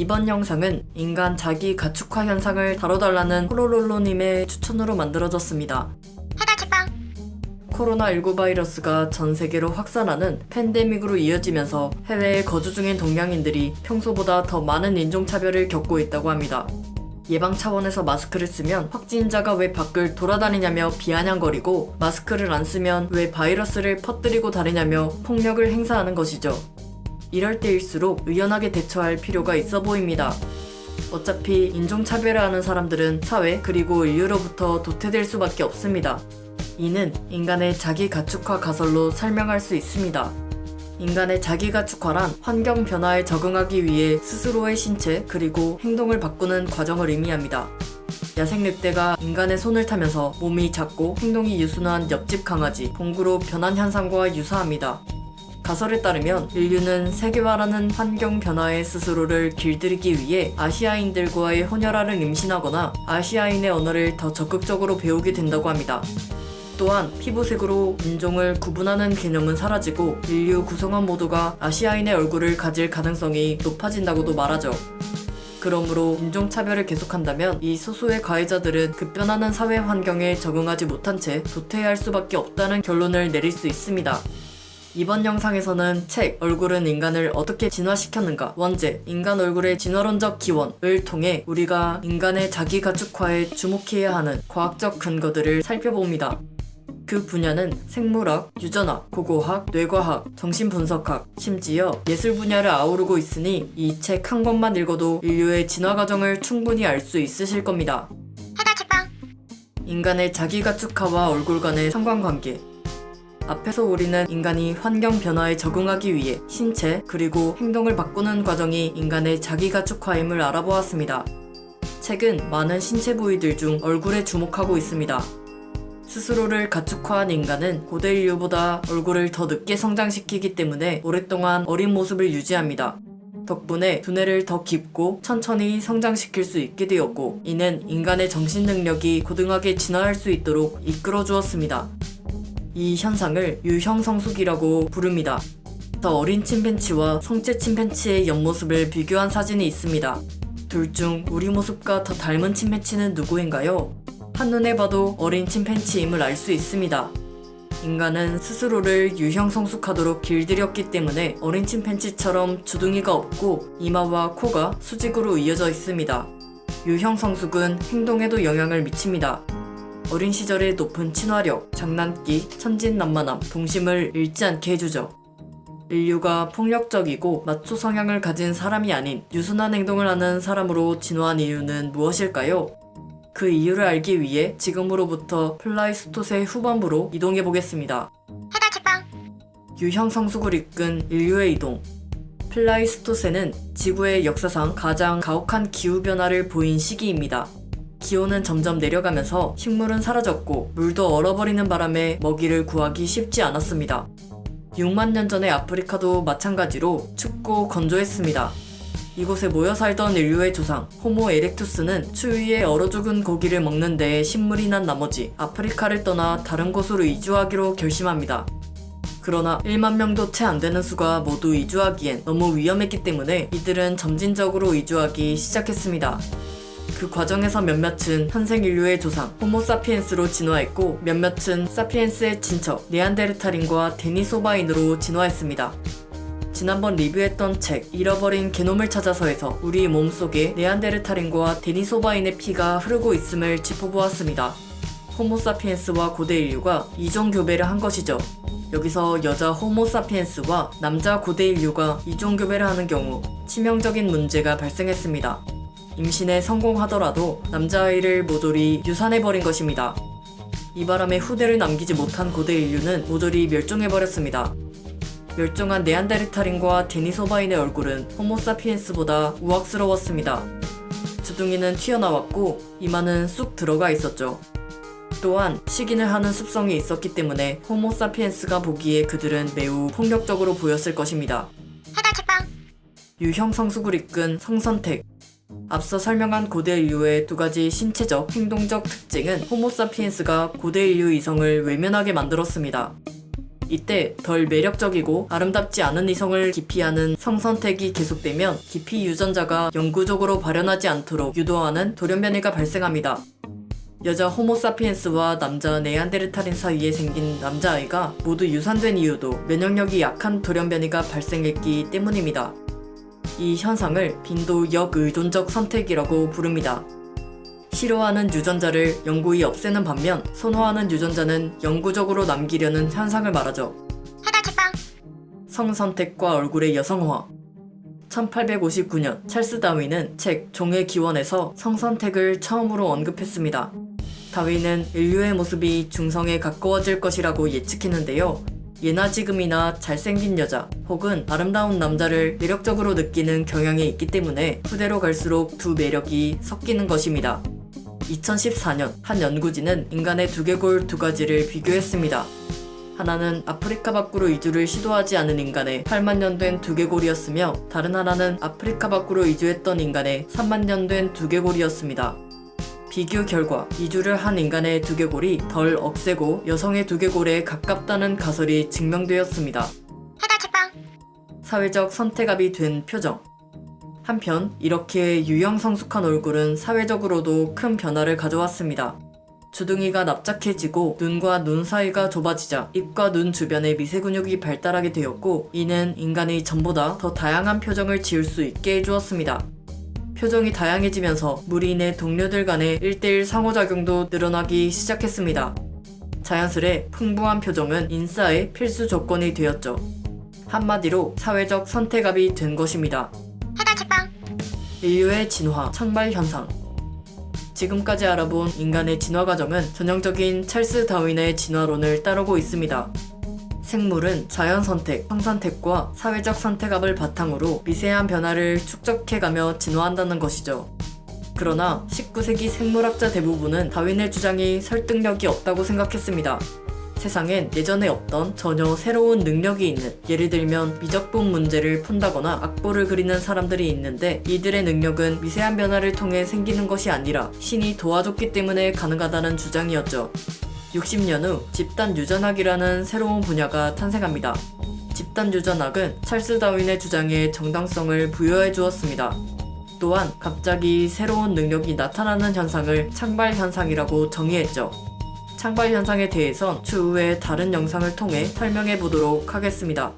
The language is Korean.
이번 영상은 인간 자기 가축화 현상을 다뤄달라는 호로롤로님의 추천으로 만들어졌습니다. 코로나19 바이러스가 전 세계로 확산하는 팬데믹으로 이어지면서 해외에 거주 중인 동양인들이 평소보다 더 많은 인종차별을 겪고 있다고 합니다. 예방 차원에서 마스크를 쓰면 확진자가 왜 밖을 돌아다니냐며 비아냥거리고 마스크를 안 쓰면 왜 바이러스를 퍼뜨리고 다니냐며 폭력을 행사하는 것이죠. 이럴 때일수록 의연하게 대처할 필요가 있어 보입니다. 어차피 인종차별을 하는 사람들은 사회 그리고 인류로부터 도태될 수밖에 없습니다. 이는 인간의 자기 가축화 가설로 설명할 수 있습니다. 인간의 자기 가축화란 환경 변화에 적응하기 위해 스스로의 신체 그리고 행동을 바꾸는 과정을 의미합니다. 야생 늑대가 인간의 손을 타면서 몸이 작고 행동이 유순한 옆집 강아지, 봉구로 변한 현상과 유사합니다. 가설에 따르면 인류는 세계화라는 환경 변화에 스스로를 길들이기 위해 아시아인들과의 혼혈아를 임신하거나 아시아인의 언어를 더 적극적으로 배우게 된다고 합니다. 또한 피부색으로 인종을 구분하는 개념은 사라지고 인류 구성원 모두가 아시아인의 얼굴을 가질 가능성이 높아진다고도 말하죠. 그러므로 인종차별을 계속한다면 이 소수의 가해자들은 급변하는 사회 환경에 적응하지 못한 채 도태할 수밖에 없다는 결론을 내릴 수 있습니다. 이번 영상에서는 책 얼굴은 인간을 어떻게 진화시켰는가 원제 인간 얼굴의 진화론적 기원을 통해 우리가 인간의 자기 가축화에 주목해야 하는 과학적 근거들을 살펴봅니다. 그 분야는 생물학, 유전학, 고고학, 뇌과학, 정신분석학, 심지어 예술 분야를 아우르고 있으니 이 책 한 권만 읽어도 인류의 진화 과정을 충분히 알 수 있으실 겁니다. 인간의 자기 가축화와 얼굴 간의 상관관계 앞에서 우리는 인간이 환경 변화에 적응하기 위해 신체 그리고 행동을 바꾸는 과정이 인간의 자기 가축화임을 알아보았습니다. 책은 많은 신체 부위들 중 얼굴에 주목하고 있습니다. 스스로를 가축화한 인간은 고대 인류보다 얼굴을 더 늦게 성장시키기 때문에 오랫동안 어린 모습을 유지합니다. 덕분에 두뇌를 더 깊고 천천히 성장시킬 수 있게 되었고 이는 인간의 정신 능력이 고등하게 진화할 수 있도록 이끌어 주었습니다. 이 현상을 유형성숙이라고 부릅니다. 더 어린 침팬치와 성체 침팬치의 옆모습을 비교한 사진이 있습니다. 둘 중 우리 모습과 더 닮은 침팬치는 누구인가요? 한눈에 봐도 어린 침팬치임을 알 수 있습니다. 인간은 스스로를 유형성숙하도록 길들였기 때문에 어린 침팬치처럼 주둥이가 없고 이마와 코가 수직으로 이어져 있습니다. 유형성숙은 행동에도 영향을 미칩니다. 어린 시절의 높은 친화력, 장난기, 천진난만함, 동심을 잃지 않게 해주죠. 인류가 폭력적이고 마초 성향을 가진 사람이 아닌 유순한 행동을 하는 사람으로 진화한 이유는 무엇일까요? 그 이유를 알기 위해 지금으로부터 플라이스토세 후반부로 이동해 보겠습니다. 유형 성숙을 이끈 인류의 이동. 플라이스토세는 지구의 역사상 가장 가혹한 기후변화를 보인 시기입니다. 기온은 점점 내려가면서 식물은 사라졌고 물도 얼어버리는 바람에 먹이를 구하기 쉽지 않았습니다. 6만 년 전의 아프리카도 마찬가지로 춥고 건조했습니다. 이곳에 모여 살던 인류의 조상 호모 에렉투스는 추위에 얼어 죽은 고기를 먹는 데 신물이 난 나머지 아프리카를 떠나 다른 곳으로 이주하기로 결심합니다. 그러나 1만 명도 채 안 되는 수가 모두 이주하기엔 너무 위험했기 때문에 이들은 점진적으로 이주하기 시작했습니다. 그 과정에서 몇몇은 현생 인류의 조상 호모사피엔스로 진화했고 몇몇은 사피엔스의 친척 네안데르탈인과 데니소바인으로 진화했습니다. 지난번 리뷰했던 책 잃어버린 게놈을 찾아서에서 우리 몸속에 네안데르탈인과 데니소바인의 피가 흐르고 있음을 짚어보았습니다. 호모사피엔스와 고대 인류가 이종 교배를 한 것이죠. 여기서 여자 호모사피엔스와 남자 고대 인류가 이종 교배를 하는 경우 치명적인 문제가 발생했습니다. 임신에 성공하더라도 남자아이를 모조리 유산해버린 것입니다. 이 바람에 후대를 남기지 못한 고대 인류는 모조리 멸종해버렸습니다. 멸종한 네안데르탈인과 데니소바인의 얼굴은 호모사피엔스보다 우악스러웠습니다. 주둥이는 튀어나왔고 이마는 쑥 들어가 있었죠. 또한 식인을 하는 습성이 있었기 때문에 호모사피엔스가 보기에 그들은 매우 폭력적으로 보였을 것입니다. 유형 성숙을 이끈 성선택 앞서 설명한 고대 인류의 두 가지 신체적, 행동적 특징은 호모사피엔스가 고대 인류 이성을 외면하게 만들었습니다. 이때 덜 매력적이고 아름답지 않은 이성을 기피하는 성선택이 계속되면 기피 유전자가 영구적으로 발현하지 않도록 유도하는 돌연변이가 발생합니다. 여자 호모사피엔스와 남자 네안데르탈인 사이에 생긴 남자아이가 모두 유산된 이유도 면역력이 약한 돌연변이가 발생했기 때문입니다. 이 현상을 빈도 역의존적 선택이라고 부릅니다. 싫어하는 유전자를 영구히 없애는 반면 선호하는 유전자는 영구적으로 남기려는 현상을 말하죠. 성선택과 얼굴의 여성화 1859년 찰스 다윈은 책 종의 기원에서 성선택을 처음으로 언급했습니다. 다윈은 인류의 모습이 중성에 가까워질 것이라고 예측했는데요. 예나 지금이나 잘생긴 여자 혹은 아름다운 남자를 매력적으로 느끼는 경향이 있기 때문에 후대로 갈수록 두 매력이 섞이는 것입니다. 2014년 한 연구진은 인간의 두개골 두 가지를 비교했습니다. 하나는 아프리카 밖으로 이주를 시도하지 않은 인간의 8만 년 된 두개골이었으며 다른 하나는 아프리카 밖으로 이주했던 인간의 3만 년 된 두개골이었습니다. 비교 결과 이주를 한 인간의 두개골이 덜 억세고 여성의 두개골에 가깝다는 가설이 증명되었습니다. 사회적 선택압이 된 표정. 한편 이렇게 유형 성숙한 얼굴은 사회적으로도 큰 변화를 가져왔습니다. 주둥이가 납작해지고 눈과 눈 사이가 좁아지자 입과 눈 주변에 미세 근육이 발달하게 되었고 이는 인간이 전보다 더 다양한 표정을 지을 수 있게 해주었습니다. 표정이 다양해지면서 무리인의 동료들 간의 1대1 상호작용도 늘어나기 시작했습니다. 자연스레 풍부한 표정은 인싸의 필수 조건이 되었죠. 한마디로 사회적 선택압이 된 것입니다. 책방 인류의 진화, 창발 현상. 지금까지 알아본 인간의 진화 과정은 전형적인 찰스 다윈의 진화론을 따르고 있습니다. 생물은 자연 선택, 성선택과 사회적 선택압을 바탕으로 미세한 변화를 축적해가며 진화한다는 것이죠. 그러나 19세기 생물학자 대부분은 다윈의 주장이 설득력이 없다고 생각했습니다. 세상엔 예전에 없던 전혀 새로운 능력이 있는 예를 들면 미적분 문제를 푼다거나 악보를 그리는 사람들이 있는데 이들의 능력은 미세한 변화를 통해 생기는 것이 아니라 신이 도와줬기 때문에 가능하다는 주장이었죠. 60년 후 집단 유전학이라는 새로운 분야가 탄생합니다. 집단 유전학은 찰스 다윈의 주장에 정당성을 부여해 주었습니다. 또한 갑자기 새로운 능력이 나타나는 현상을 창발 현상이라고 정의했죠. 창발 현상에 대해선 추후에 다른 영상을 통해 설명해 보도록 하겠습니다.